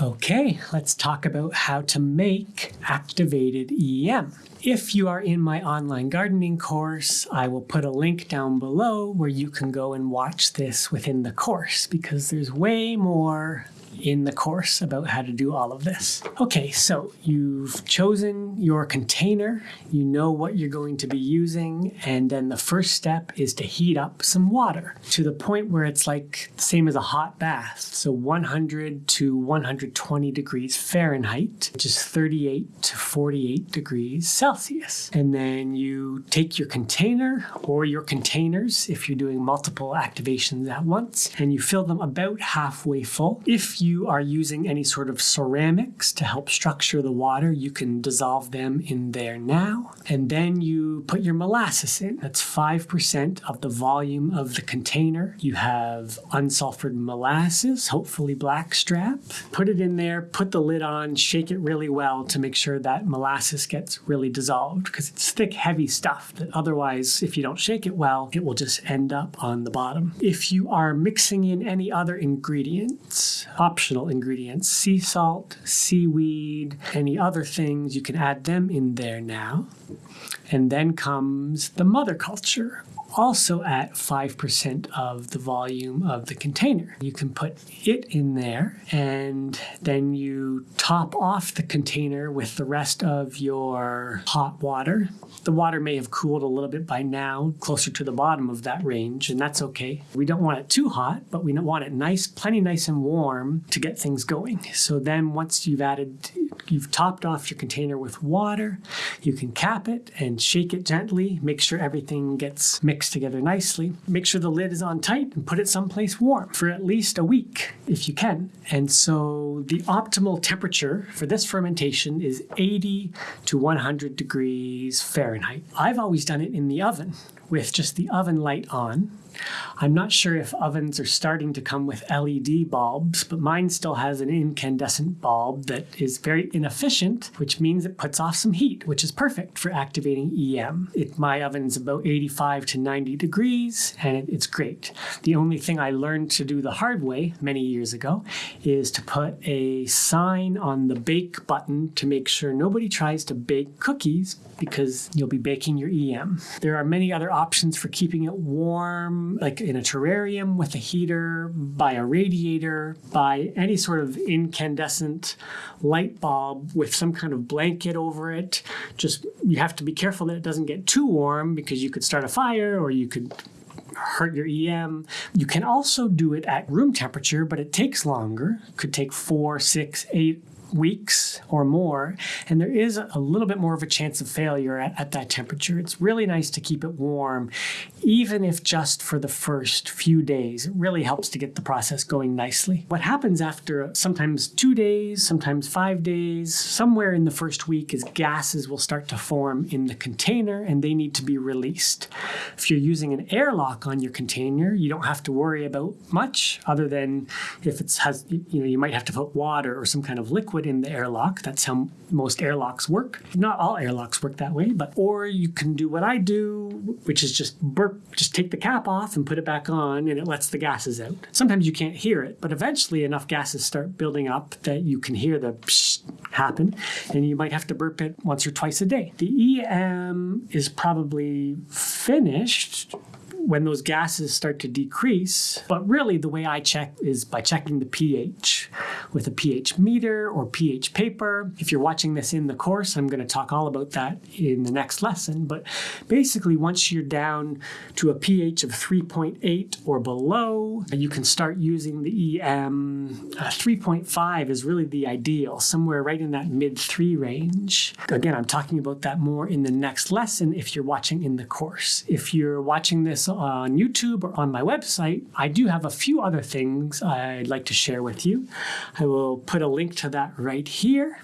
Okay, let's talk about how to make activated EM. If you are in my online gardening course, I will put a link down below where you can go and watch this within the course because there's way more in the course about how to do all of this. Okay, so you've chosen your container, you know what you're going to be using, and then the first step is to heat up some water to the point where it's like the same as a hot bath. So 100 to 120 degrees Fahrenheit, which is 38 to 48 degrees Celsius. And then you take your container or your containers if you're doing multiple activations at once, and you fill them about halfway full. If you you are using any sort of ceramics to help structure the water, you can dissolve them in there now. And then you put your molasses in. That's 5% of the volume of the container. You have unsulfured molasses, hopefully blackstrap. Put it in there, put the lid on, shake it really well to make sure that molasses gets really dissolved because it's thick, heavy stuff that otherwise, if you don't shake it well, it will just end up on the bottom. If you are mixing in any other ingredients, optional ingredients, sea salt, seaweed, any other things, you can add them in there now. And then comes the mother culture, also at 5% of the volume of the container. You can put it in there and then you top off the container with the rest of your hot water. The water may have cooled a little bit by now, closer to the bottom of that range, and that's okay. We don't want it too hot, but we want it nice, plenty nice and warm to get things going. So then once you've added, you've topped off your container with water, you can cap it and shake it gently, make sure everything gets mixed together nicely. Make sure the lid is on tight and put it someplace warm for at least a week if you can. And so the optimal temperature for this fermentation is 80 to 100 degrees Fahrenheit. I've always done it in the oven with just the oven light on I'm not sure if ovens are starting to come with LED bulbs, but mine still has an incandescent bulb that is very inefficient, which means it puts off some heat, which is perfect for activating EM. It, my oven's about 85 to 90 degrees, and it, it's great. The only thing I learned to do the hard way many years ago is to put a sign on the bake button to make sure nobody tries to bake cookies because you'll be baking your EM. There are many other options for keeping it warm like in a terrarium with a heater, by a radiator, by any sort of incandescent light bulb with some kind of blanket over it. Just you have to be careful that it doesn't get too warm because you could start a fire or you could hurt your EM. You can also do it at room temperature, but it takes longer. Could take four, six, eight weeks or more, and there is a little bit more of a chance of failure at, at, that temperature. It's really nice to keep it warm, even if just for the first few days. It really helps to get the process going nicely. What happens after sometimes two days, sometimes five days, somewhere in the first week is gases will start to form in the container and they need to be released. If you're using an airlock on your container, you don't have to worry about much other than if it has, you know, you might have to put water or some kind of liquid in the airlock. That's how most airlocks work. Not all airlocks work that way, but or you can do what I do, which is just burp, just take the cap off and put it back on and it lets the gases out. Sometimes you can't hear it, but eventually enough gases start building up that you can hear the happen and you might have to burp it once or twice a day. The EM is probably finished when those gases start to decrease. But really the way I check is by checking the pH with a pH meter or pH paper. If you're watching this in the course, I'm going to talk all about that in the next lesson. But basically once you're down to a pH of 3.8 or below, you can start using the EM. Uh, 3.5 is really the ideal, somewhere right in that mid 3 range. Again, I'm talking about that more in the next lesson if you're watching in the course. If you're watching on YouTube or on my website, I do have a few other things I'd like to share with you. I will put a link to that right here.